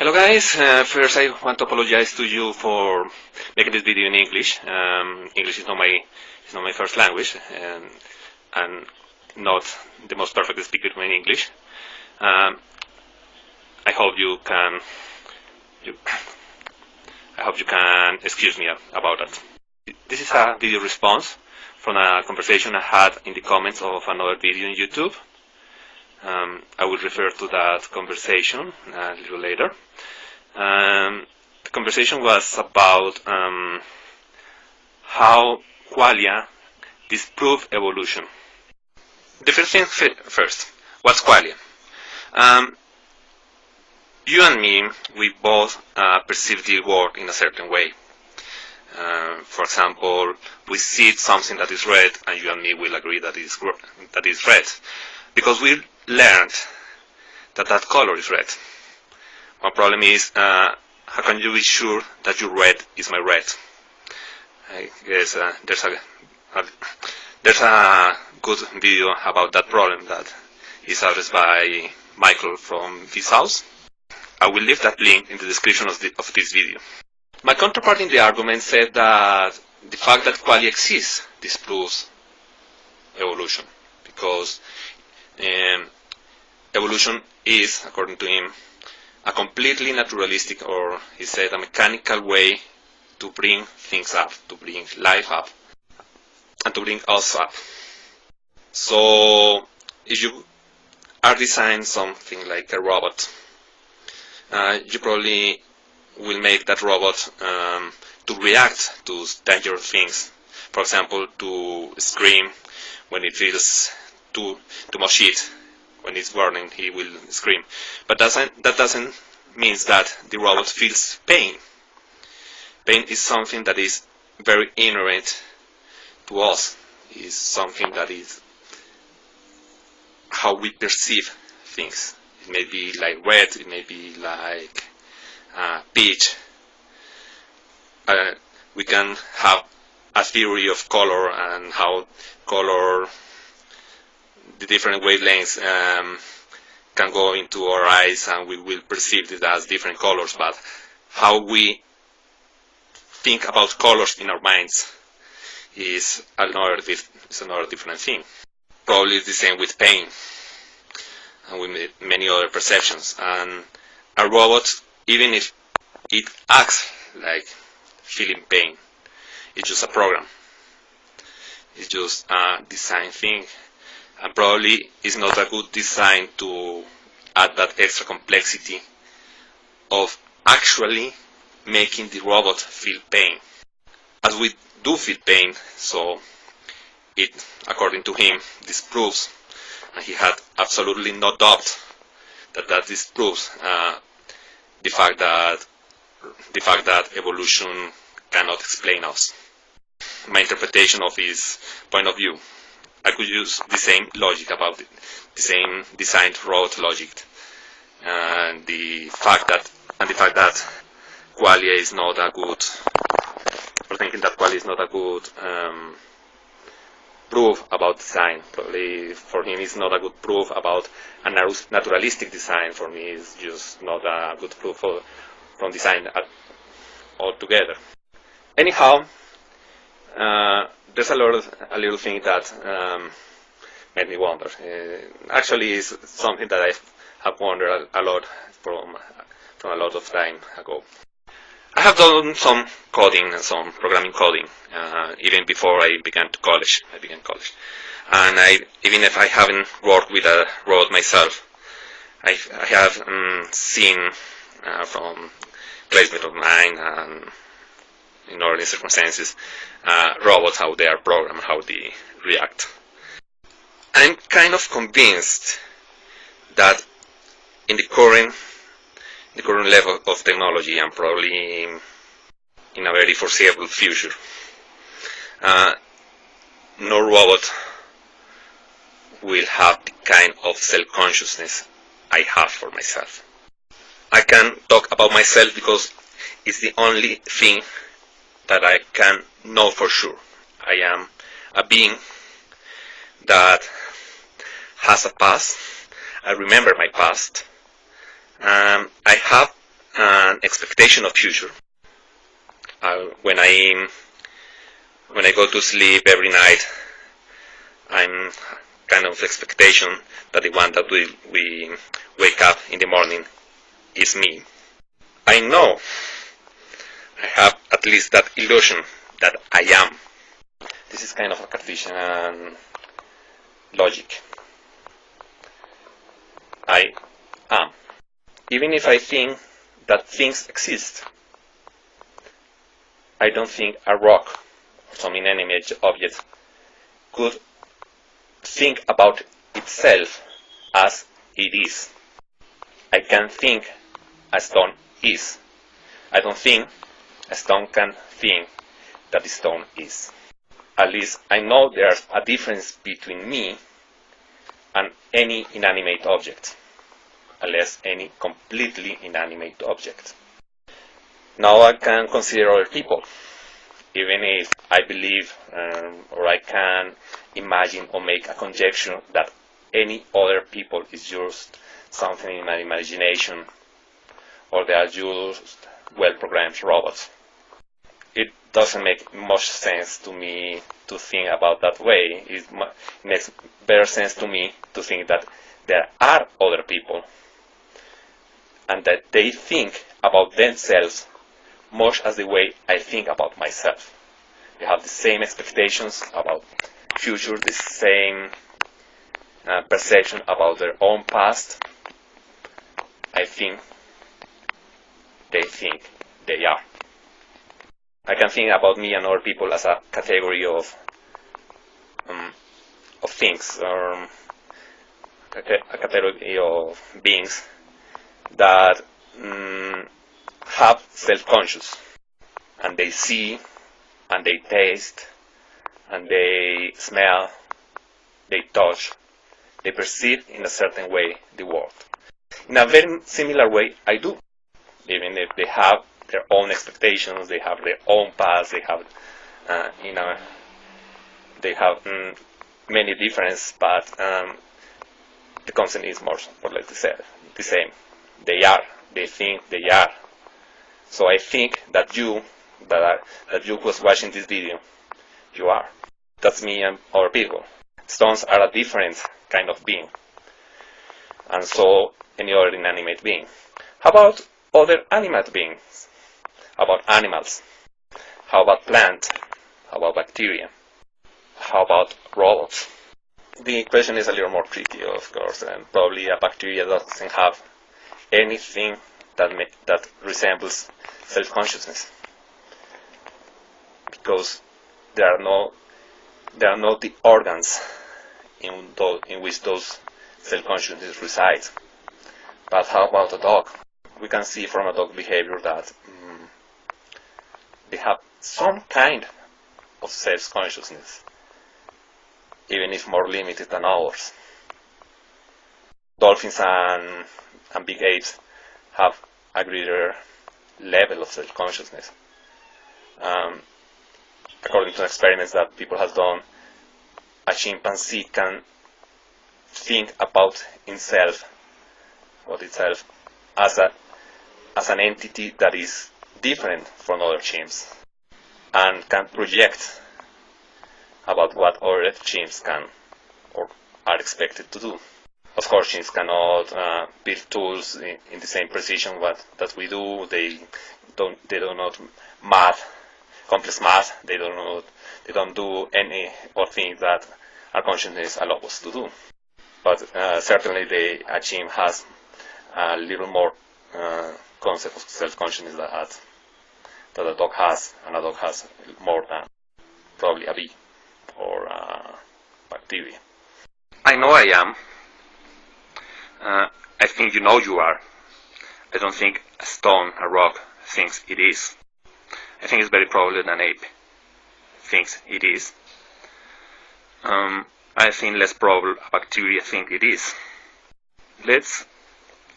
Hello guys, uh, first I want to apologize to you for making this video in English. Um, English is not my not my first language and, and not the most perfect speaker in English. Um, I hope you can you, I hope you can excuse me about that. This is a video response from a conversation I had in the comments of another video on YouTube. Um, I will refer to that conversation a little later. Um, the conversation was about um, how qualia disprove evolution. The first thing first, what's qualia? Um, you and me, we both uh, perceive the world in a certain way. Uh, for example, we see something that is red, and you and me will agree that is that is red, because we learned that that color is red. One problem is, uh, how can you be sure that your red is my red? I guess uh, there's a, a, there's a good video about that problem that is addressed by Michael from Vsauce. I will leave that link in the description of, the, of this video. My counterpart in the argument said that the fact that qualia exists disproves evolution because um, evolution is, according to him, a completely naturalistic or, he said, a mechanical way to bring things up, to bring life up, and to bring us up. So, if you are designing something like a robot, uh, you probably will make that robot um, to react to dangerous things. For example, to scream when it feels too, too much heat when it's burning, he will scream. But doesn't, that doesn't mean that the robot feels pain. Pain is something that is very inherent to us. Is something that is how we perceive things. It may be like red, it may be like uh, peach. Uh, we can have a theory of color and how color the different wavelengths um, can go into our eyes and we will perceive it as different colors, but how we think about colors in our minds is another, is another different thing. Probably the same with pain and with many other perceptions. And a robot, even if it acts like feeling pain, it's just a program. It's just a design thing and probably it's not a good design to add that extra complexity of actually making the robot feel pain. As we do feel pain, so it, according to him, disproves, and he had absolutely no doubt that that disproves uh, the fact that the fact that evolution cannot explain us. My interpretation of his point of view I could use the same logic about it, the same designed road logic, and the fact that and the fact that qualia is not a good, or thinking that qualia is not a good um, proof about design. Probably for him, it's not a good proof about a naturalistic design. For me, it's just not a good proof for, from design altogether. Anyhow. Uh, there's a, lot a little thing that um, made me wonder. Uh, actually, it's something that I have wondered a, a, lot from from a lot of time ago. I have done some coding and some programming coding uh, even before I began to college. I began college, and I even if I haven't worked with a robot myself, I, I have um, seen uh, from classmates of mine and in ordinary circumstances, uh, robots, how they are programmed, how they react. I'm kind of convinced that in the current, the current level of technology and probably in a very foreseeable future, uh, no robot will have the kind of self-consciousness I have for myself. I can talk about myself because it's the only thing that I can know for sure. I am a being that has a past. I remember my past. Um, I have an expectation of future. Uh, when I when I go to sleep every night, I'm kind of expectation that the one that we, we wake up in the morning is me. I know I have at least that illusion that I am. This is kind of a Cartesian logic. I am. Even if I think that things exist, I don't think a rock or some inanimate object could think about itself as it is. I can think a stone is. I don't think a stone can think that the stone is. At least I know there's a difference between me and any inanimate object, unless any completely inanimate object. Now I can consider other people, even if I believe um, or I can imagine or make a conjecture that any other people is just something in my imagination or they are just well programmed robots. Doesn't make much sense to me to think about that way. It makes better sense to me to think that there are other people and that they think about themselves much as the way I think about myself. They have the same expectations about future, the same uh, perception about their own past. I think they think they are. I can think about me and other people as a category of um, of things or um, a category of beings that um, have self-conscious and they see and they taste and they smell, they touch, they perceive in a certain way the world. In a very similar way, I do. Even if they have their own expectations, they have their own paths, they have, uh, you know, they have mm, many differences, but um, the concept is more or less the same. They are, they think they are. So I think that you, that, are, that you was watching this video, you are. That's me and other people. Stones are a different kind of being. And so any other inanimate being. How about other animate beings? About animals? How about plants? How about bacteria? How about robots? The question is a little more tricky, of course, and probably a bacteria doesn't have anything that, that resembles self-consciousness because there are no there are not the organs in, in which those self-consciousness resides. But how about a dog? We can see from a dog behavior that they have some kind of self-consciousness, even if more limited than ours. Dolphins and, and big apes have a greater level of self-consciousness. Um, according to experiments that people have done, a chimpanzee can think about himself, about itself, as a as an entity that is different from other chimps, and can project about what other chimps can or are expected to do. Of course, chimps cannot uh, build tools in, in, the same precision what, that we do. They don't they do not math complex math. They don't know, they don't do any or things that our consciousness allows us to do. But uh, certainly the a chimp has a little more uh, concept of self-consciousness that, that a dog has, and a dog has more than probably a bee or a bacteria. I know I am. Uh, I think you know you are. I don't think a stone, a rock, thinks it is. I think it's very probably an ape thinks it is. Um, I think less probable a bacteria think it is. Let's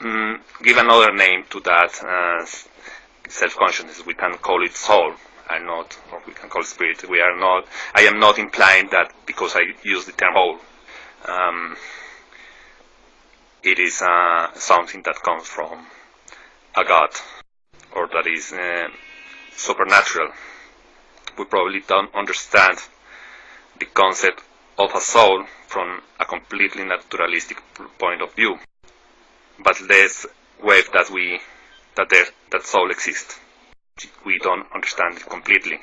um, give another name to that uh, self-consciousness. We can call it soul. I'm not, or we can call it spirit. We are not. I am not implying that because I use the term soul. Um, it is uh, something that comes from a god or that is uh, supernatural. We probably don't understand the concept of a soul from a completely naturalistic point of view. But let's wave that we that there that soul exists. We don't understand it completely.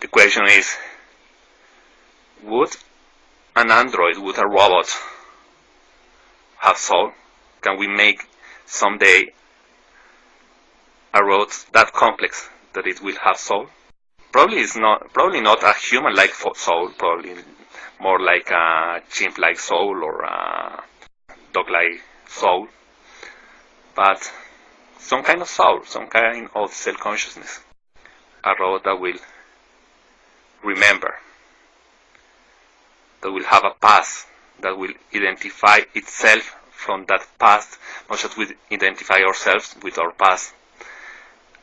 The question is would an android, would a robot have soul? Can we make someday a robot that complex that it will have soul? Probably it's not probably not a human like soul, probably more like a chimp like soul or a dog like soul. But some kind of soul, some kind of self consciousness. A robot that will remember, that will have a past, that will identify itself from that past, much as we identify ourselves with our past,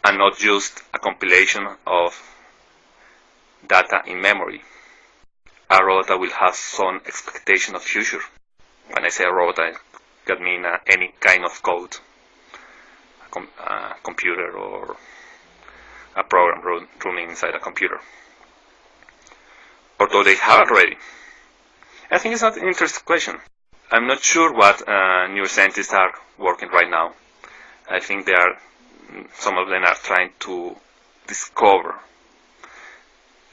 and not just a compilation of data in memory. A robot that will have some expectation of future. When I say a robot, I can mean uh, any kind of code, com a computer or a program running inside a computer. Although they have already. I think it's not an interesting question. I'm not sure what uh, neuroscientists are working right now. I think they are, some of them are trying to discover,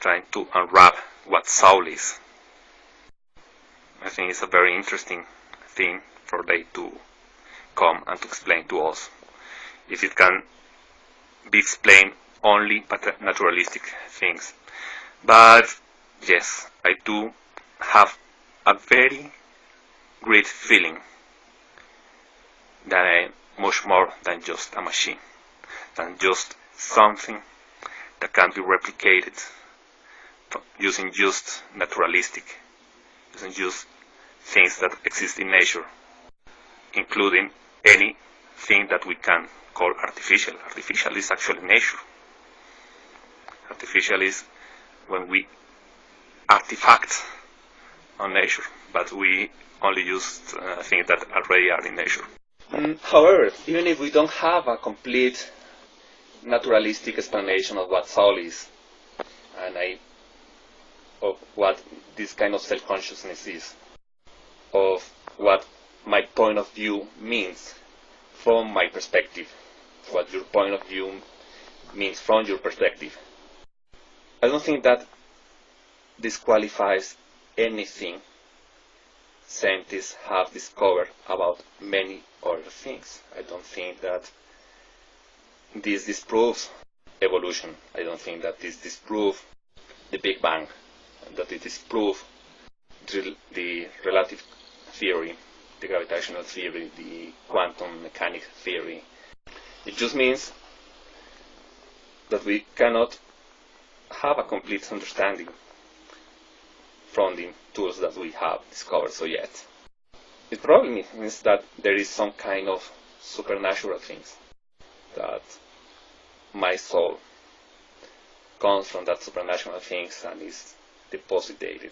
trying to unwrap what soul is. I think it's a very interesting thing for they to come and to explain to us. If it can be explained only by naturalistic things. But yes, I do have a very great feeling that I much more than just a machine, than just something that can be replicated using just naturalistic, using just things that exist in nature, including anything that we can call artificial. Artificial is actually nature. Artificial is when we artifact on nature, but we only use uh, things that already are in nature. Mm, however, even if we don't have a complete naturalistic explanation of what soul is, and I, of what this kind of self-consciousness is, of what my point of view means from my perspective, what your point of view means from your perspective. I don't think that disqualifies anything scientists have discovered about many other things. I don't think that this disproves evolution. I don't think that this disproves the Big Bang, that it disproves the relative theory, the gravitational theory, the quantum mechanics theory. It just means that we cannot have a complete understanding from the tools that we have discovered so yet. It probably means that there is some kind of supernatural things that my soul comes from that supernatural things and is deposited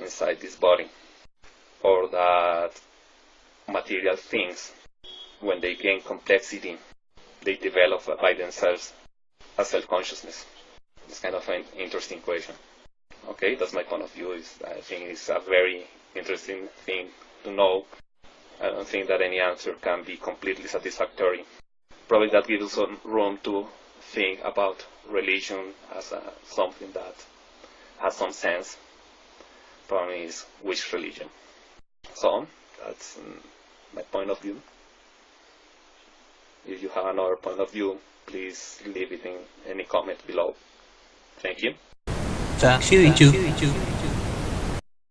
inside this body or that material things when they gain complexity they develop by themselves a self-consciousness. It's kind of an interesting question. Okay, that's my point of view. Is I think it's a very interesting thing to know. I don't think that any answer can be completely satisfactory. Probably that gives us some room to think about religion as a, something that has some sense. Problem is which religion. So that's um, my point of view. If you have another point of view, please leave it in any comment below. Thank you. Dạ, siêu thị trường